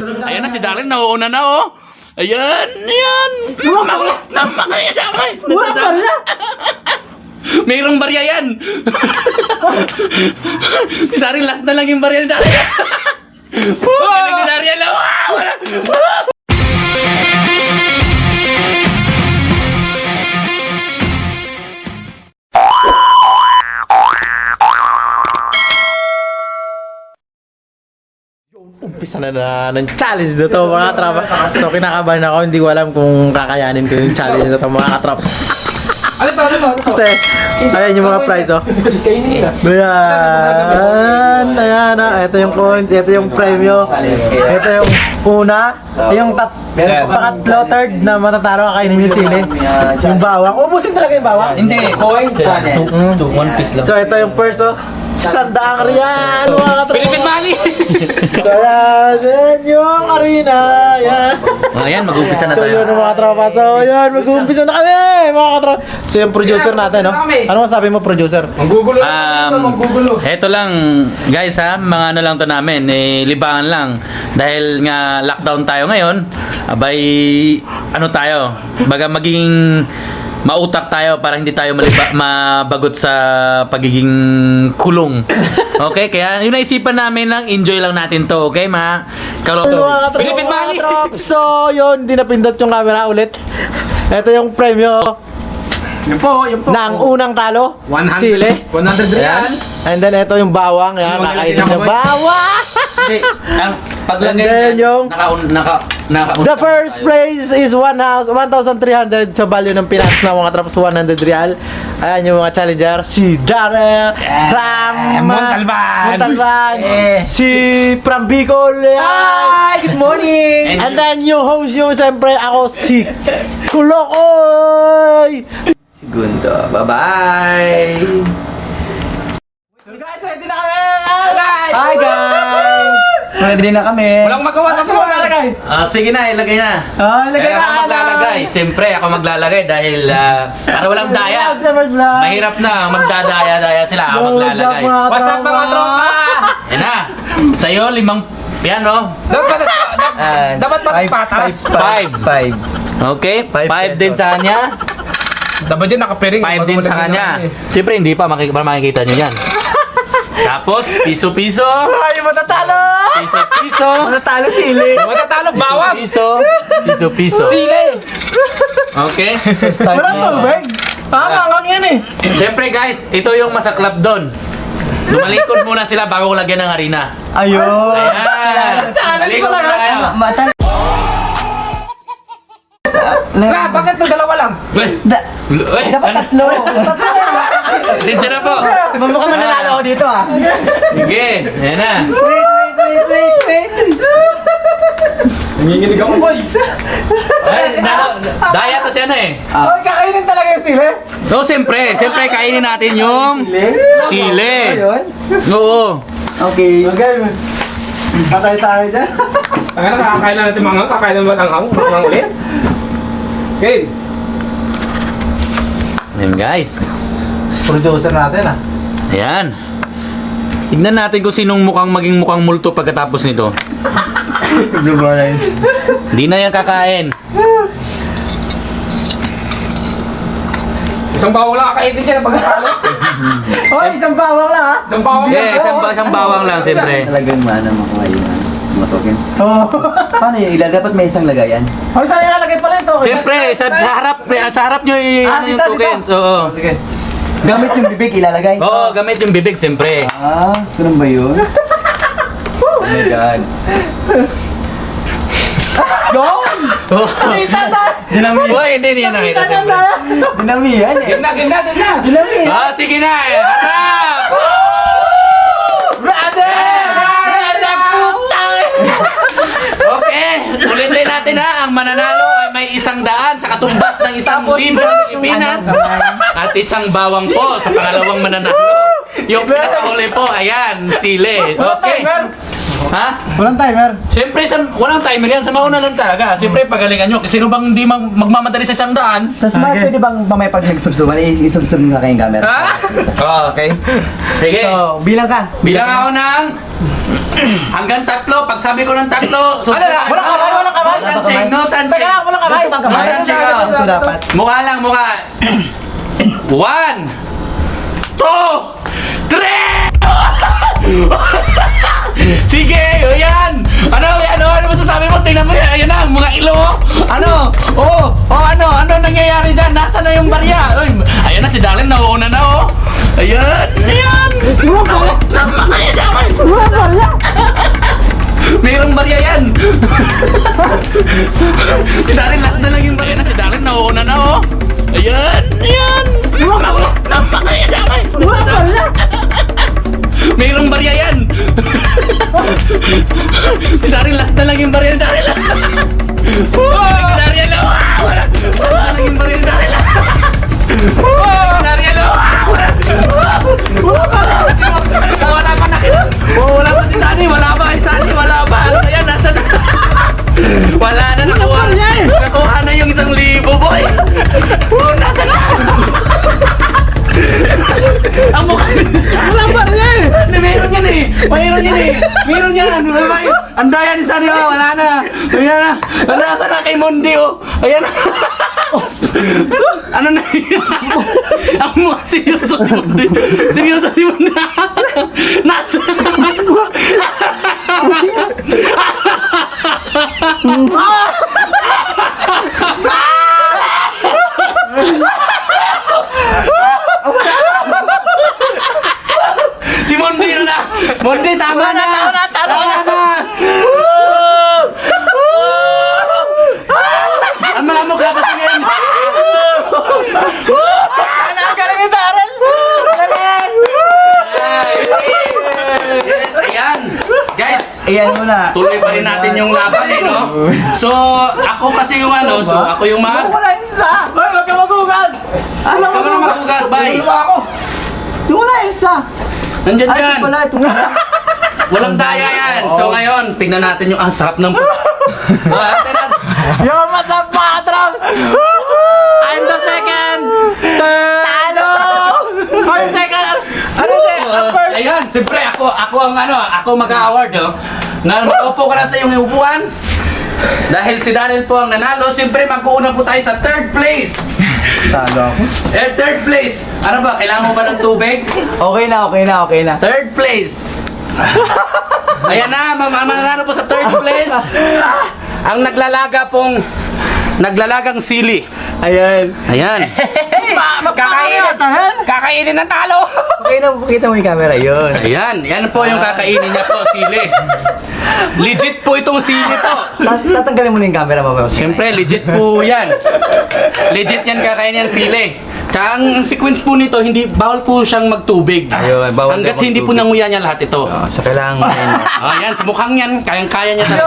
Ayan na si Darren, nauuna na oh. Ayan, ayan. Namakay. Nadadama. Mayroong barya yan. si Darren, last na lang yung barya ni Darren. Galing ni Darren. Umpisa na na ng challenge na to mga katraps. So kinakabahan ako, hindi ko alam kung kakayanin ko yung challenge na to mga katraps. Ano to, ano to, ano? Kasi, ayan yung mga prize oh. Ayan, ayan ah. Ito yung coins, ito yung premyo. Ito yung una, yung tat pangatlo, third na matatalo kakainin yung sili. Yung bawang. Ubusin talaga yung bawang. Hindi, coin challenge. One piece lang. So ito yung first oh. Sandaang riyan, mga katraps. Philippine money. So yan, yan yung arena. Yan. Ayan, mag-umpisa na So yun tayo. mga tropa. So yun, mag-uumpisa na kami mga katropa. So yung producer natin, no? Ano masabi mo, producer? Manggugulo. Um, Manggugulo. Heto lang, guys ha, mga ano lang to namin, eh, libangan lang. Dahil nga lockdown tayo ngayon, abay, ano tayo, baga maging mautak tayo para hindi tayo maliba, mabagot sa pagiging kulong. Okay, kaya yun naisipan namin lang, enjoy lang natin to, okay ma? Kalo So, mga katropa, Philippine mga money! katropa. So yun, di napindot yung camera ulit. Ito yung premyo Yan po, yan po. ng unang talo. 100. Sili. 100 real. And then ito yung bawang. Yan, yung na bawang. Hindi, ang paglagay And then yung- naka, naka, naka, The first place is 1 house, 1,300 sa value ng Pinas na mga traps 100 real. Ayan yung mga challenger. Si Darrell, Ram, Montalban. Montalban, Eh. si Pram Bicol. Hi! Good morning! And And then yung host yung siyempre ako si Kulokoy! Segundo. Bye-bye! So guys, ready na kami! Guys! Hi guys! Ready na kami. Walang magawa sa Sino buwan. maglalagay? Ah, sige na, ilagay na. Ah, ilagay Kaya na ako maglalagay. Siyempre, ako maglalagay dahil ah, para walang daya. Vlog. Mahirap na, magdadaya-daya sila. Ako What's up, maglalagay. mga What's up mga tropa? Yan na. Sa'yo, limang piano. Dapat Ah, dapat five, patas-patas. Five. Five. Okay? Five Five din pesos. sa kanya. Dapat dyan nakapiring. Five din sa kanya. Siyempre, hindi pa. Makik para makikita nyo yan. Tapos, piso-piso. Ay, matatalo! Piso-piso. Matatalo sili! Matatalo, bawang. Piso. Piso-piso. Sili. Okay? Walang tubig! Tama lang yan eh! Siyempre guys, ito yung masaklap doon. Lumalikod muna sila bago ko lagyan ng harina. Ayun! Ayan! Challenge ko lang, muna Na, bakit to dalawa lang? Uy! Da- Uy! dapat ano? tatlo. Pasensya na po. Mamukha mananalo ako dito ah. Sige, ayan na. Wait, wait, wait, wait, wait. Nanginginig ako, boy. Ay, na, daya to si ano eh. Ay, kakainin talaga yung sili! So, siyempre, siyempre kainin natin yung sili. Ayun. Oo. Okay. Okay, patay tayo dyan. Ang ano, kakakain na natin mga kakain na ba ng hang? Mga ulit? Okay. Ayan guys. Producer natin ah. Ayan. Tignan natin kung sinong mukhang maging mukhang multo pagkatapos nito. Hindi na yan kakain. Isang bawang lang kakain din dyan. Pagkakalo. Oh, isang bawang lang ah! Isang bawang lang. Yeah, isang, isang bawang lang siyempre. Talagang maano makuha yung tokens. Oh. Paano yun? Ila, dapat may isang lagayan? Ay, saan ilalagay pala ito? Siyempre, sa harap, sa harap nyo y- Ah, ano yung dito, tokens. Oo. Sige. Gamit yung bibig, ilalagay? Oo, gamit yung bibig siyempre. Ah, ganun ba yun? oh my God. Yun! Oh. Kita na! Dinami. Uy, hindi niya nakita Kita siyempre. na! Dinamihan eh. Game na, game na, game na. Ah, sige na eh. Harap! Natin ha. Ang mananalo ay may isang daan sa katumbas ng isang libo ng Pilipinas. At isang bawang po sa pangalawang mananalo. Yung pinakahuli po, ayan, sili. Walang Okay. Ha? Walang timer! Siyempre, sa, walang timer yan. Sa mauna lang talaga. Siyempre, pagalingan nyo. Sino bang hindi mag magmamadali sa isang daan? Tapos Mark, Okay. pwede bang mamaya pag nagsubsuban, isubsub nga kayong camera? Oh, Okay? sige. So, bilang ka. Bilang ako ng Hanggang tatlo. Pag sabi ko ng tatlo, so Ano na? Walang kamay, walang kamay. No no touching. Teka lang, walang kamay. Walang kamay. Walang kamay. Ito dapat. Mukha lang, mukha. One, two, three! Sige, yan! Ano, ano, ano masasabi mo? Tingnan mo yan, ayan na, mga ilo, oh. Ano? Oh, oh, ano, ano nangyayari dyan? Nasaan na yung barya? Uy, ayan na, si Darren, nauuna na, oh. Ayan, ayan! Mayroong barya yan! Si Darren, last na lang yung barya na. Si Darren, nauuna na, oh. Ayan, ayan! Napakaya Mayroong barya yan! si Darren, last na lang yung ni Darren. Wow! Si Darren, lang! Wala! Last na lang yung ni Darren. Wow! Darren, lang! Wala pa nakita. Wala pa si Sunny. Wala pa. Si Sunny, wala pa. Ano yan? Nasa na? Wala na nakuha. Nakuha na yung isang libo, boy. Oh, nasa na? Ang mukha niya. Wala pa rin yan. Meron yan eh. Mayroon yan eh. Meron yan. Ano ba? Ang daya ni Sunny. oh, Wala na. Ayan na. Nasa na kay Mondi, oh. Ayan na. ano na yun? Ang mukha seryoso si Mondi. Seryoso si Mondi. Nasa Si Mondi na na! Mondi, tama na! Tama na! Tama na! Ang mga mukha patingin! Ang galing ni Darren. Galing. Yes, ayan! Guys, Ayan muna. tuloy pa rin natin yung laban eh, no? So, ako kasi yung ano, so ako yung mga... Wala yung isa. Hoy, wag ka magugad. Ano Ako na magugas, bye! ako. Wala yung isa. Nandyan Ay, yan! ito pala. Ito. Walang daya yan! So ngayon, tignan natin yung... Ah, sarap ng... Ah. Yo, what's up, mga katrap? I'm the second. Tano. I'm second. Ano si? Ang. Ayan, siyempre ako, ako ang ano, ako mag-award, oh. Na makaupo ka na sa iyong upuan. Dahil si Daniel po ang nanalo, siyempre mag-uuna po tayo sa third place. Talo ako. Eh, third place. Ano ba, kailangan mo ba ng tubig? Okay na, okay na, okay na. Third place. Ayan na, ma- ma- mananalo po sa third place. Ang naglalaga pong, naglalagang sili. Ayan. Ayan. Kakainin. Kakainin ng talo. Okay na, pakita mo yung camera. Yun. Ayan, yan po yung kakainin niya po, sili. Legit po itong sili to. Tas- Tatanggalin mo na yung camera mamaya. Siyempre, legit po yan. Legit yan kakainin yung sili. Tsaka ang sequence po nito, hindi bawal po siyang magtubig. Ayun, bawal Hanggat din hindi po magtubig. nanguya niya lahat ito. Ah, so kailangan mo na yun. Yan, sa mukhang yan, kayang-kaya niya talaga.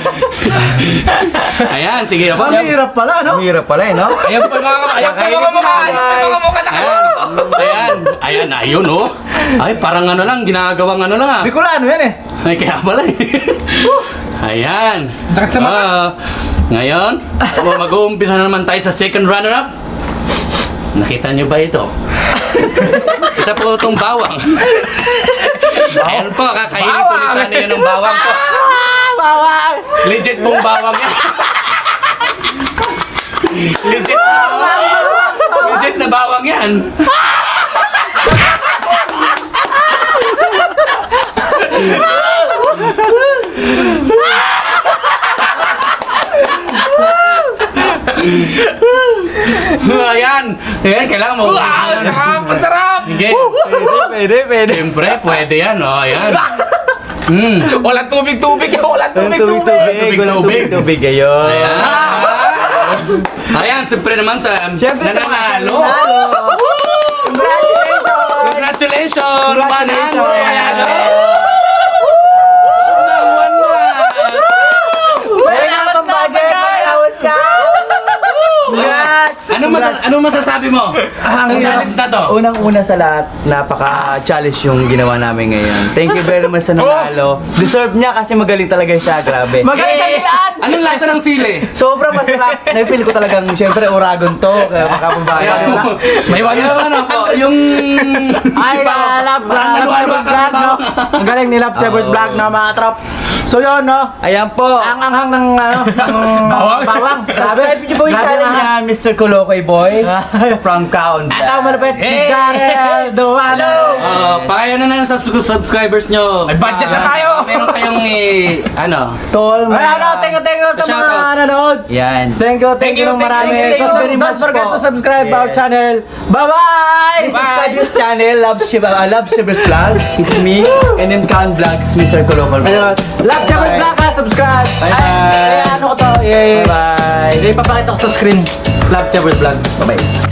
Ayan, sige. Ang hirap pala, no? Ang hirap pala eh, no? Ayan po mga ayan po yung mga mukha. Ayan po mga na Ayan, ayan, ayan, ayun oh. Ay, parang ano lang, ginagawang ano lang ah. Bicolano yan eh. Ay, kaya pala eh. Ayan. Sakit sa mata. Ah, ngayon, mag-uumpisa na naman tayo sa second runner-up. Nakita niyo ba ito? Isa po itong bawang. Ayan po, kakainin po ni yun ng bawang po. Bawang. Legit pong bawang yan. Legit na bawang. Legit na bawang yan. Ayan. Ayan, kailangan mo. Wow, sarap, ang sarap. Sige. Pwede, pwede. Siyempre, pwede yan. Oh, ayan. Mm. Walang tubig-tubig. Walang Tubig, tubig-tubig. tubig, walang tubig, tubig, ayun. Ayan. Ayan, siyempre naman sa Siyempre sa mga nananalo. Congratulations. Congratulations! Congratulations! 100! Wala pang bagay. Pagkawas ka. Congrats. Ano, masa ano masasabi mo sa challenge na to? Unang-una sa lahat, napaka-challenge yung ginawa namin ngayon. Thank you very much sa nanalo. Deserve niya kasi magaling talaga siya, grabe. Magaling sa Milan! Anong lasa ng sili? Sobrang masarap. Napipili ko talagang, syempre, Uragon to. Kaya makapabayan. May wala yung ano po, yung... Ay, uh, love, Parang uh, naluwa-luwa Love ka Vlog, no? Ang galing ni Love Chevers Vlog na mga trop. So yun, no? Ayan po. Ang anghang ng, ano, ng Bawang. bawang. Sabi, Subscribe niyo po yung Grabe channel ang niya, Mr. Kulokoy Boys. From Kaon. Ito, malapit si! Daniel Duano. Uh, pakaya na na sa su- subscribers nyo. May budget na Ah, tayo. Meron kayong eh, ano, Tol, Ay, ano, thank you, thank you sa mga nanonood. Yan. Thank you, thank, you, you, ng marami. thank you, thank you Don't- very Don't much forget po. to subscribe our channel. Bye-bye! Subscribe yung channel, Love Shiba, uh, Love Shivers Vlog. It's me. And then Kaon Vlog, it's Mr. Boys. Love Chevers Vlog ha, subscribe. Bye-bye. Ay, ay, ano ko to? Bye-bye. Ipapakita ko sa screen. Love Chevers Vlog. Bye-bye.